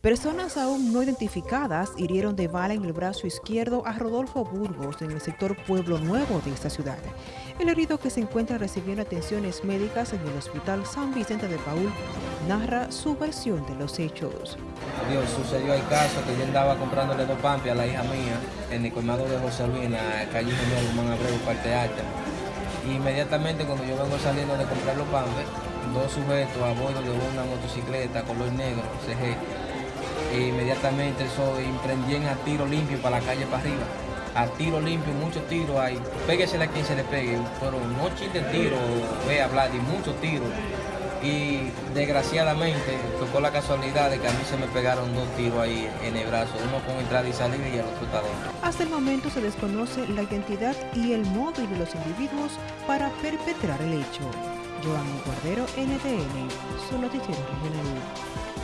Personas aún no identificadas hirieron de bala en el brazo izquierdo a Rodolfo Burgos en el sector Pueblo Nuevo de esta ciudad. El herido que se encuentra recibiendo atenciones médicas en el Hospital San Vicente de Paul narra su versión de los hechos. Dios, sucedió el caso que yo andaba comprándole dos pampias a la hija mía en el colmado de José Luis, en la calle General Humán Abreu, parte alta. Inmediatamente cuando yo vengo saliendo de comprar los pampias, dos sujetos a bordo de una motocicleta color negro, CG, e inmediatamente eso emprendí a tiro limpio para la calle para arriba. A tiro limpio, muchos tiros hay. Péguese a quien se le pegue. Pero no chiste tiro, ve a hablar, y muchos tiros. Y desgraciadamente tocó la casualidad de que a mí se me pegaron dos tiros ahí en el brazo, uno con entrada y salida y el otro dentro. Hasta el momento se desconoce la identidad y el móvil de los individuos para perpetrar el hecho. Joan Cordero, NTN, su noticiero regional.